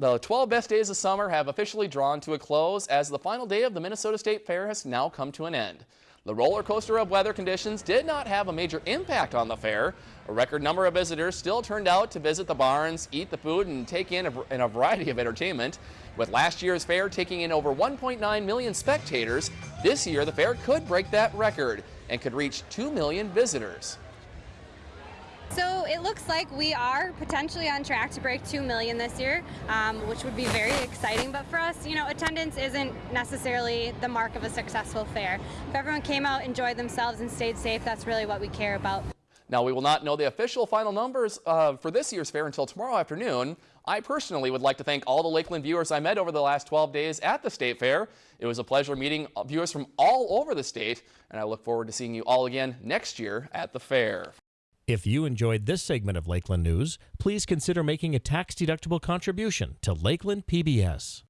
The 12 best days of summer have officially drawn to a close as the final day of the Minnesota State Fair has now come to an end. The roller coaster of weather conditions did not have a major impact on the fair. A record number of visitors still turned out to visit the barns, eat the food, and take in a, in a variety of entertainment. With last year's fair taking in over 1.9 million spectators, this year the fair could break that record and could reach 2 million visitors. So it looks like we are potentially on track to break 2 million this year, um, which would be very exciting. But for us, you know, attendance isn't necessarily the mark of a successful fair. If everyone came out, enjoyed themselves, and stayed safe, that's really what we care about. Now, we will not know the official final numbers uh, for this year's fair until tomorrow afternoon. I personally would like to thank all the Lakeland viewers I met over the last 12 days at the State Fair. It was a pleasure meeting viewers from all over the state, and I look forward to seeing you all again next year at the fair. If you enjoyed this segment of Lakeland News, please consider making a tax-deductible contribution to Lakeland PBS.